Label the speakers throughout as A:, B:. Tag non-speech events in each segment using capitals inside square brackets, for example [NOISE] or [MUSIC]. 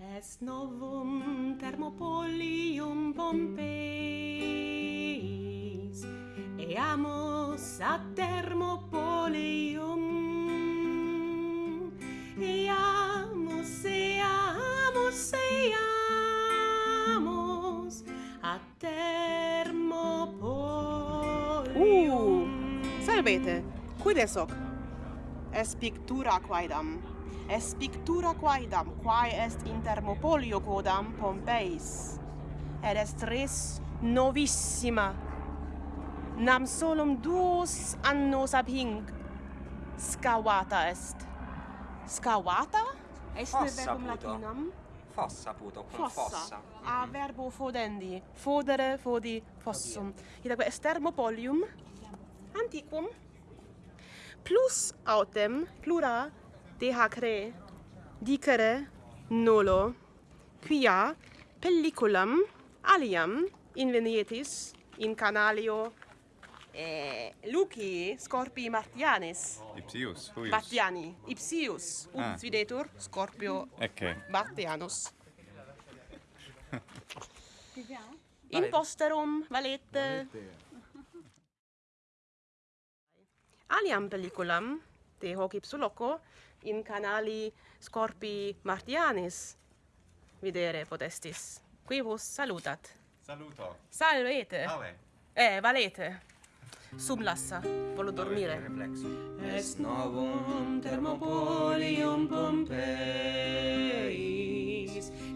A: Est novum Thermopolium Pompeis, eamus ad Thermopolium, eamus, eamus, eamus ad Thermopolium.
B: Uh, salvete, quid es hoc? es pictura quaedam. Es pictura quaedam quae est in thermopolio quodam Pompeis. Et est res novissima. Nam solum duos annos ab hinc. Scavata est. Scavata est verbum latinam?
C: Fossa puto con fossa, fossa. Mm -hmm.
B: a verbo fodendi. Fodere fodi fossum. Oddio. itaque est thermopolium antiquum plus autem plura dehacre dicere nullo quia pelliculam aliam invenietis in canalio eh, Luci Scorpii Martianis.
D: Ipsius, huius.
B: Martiani. Ipsius, ut
D: ah.
B: videtur Scorpio
D: Ecce.
B: Martianus. [LAUGHS] In posterum valete. valete aliam pelliculam de hoc ipsuloco in canali Scorpi Martianis videre potestis. Qui vos salutat.
D: Saluto.
B: Salvete.
D: Vale.
B: Eh, valete. Sum lassa, volo dormire.
A: Est novum Thermopolium Pompeis,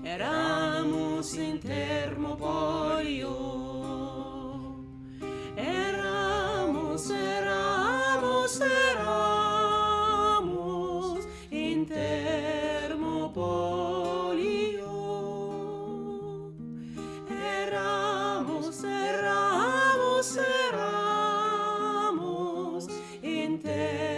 A: eramus in Thermopolium mente.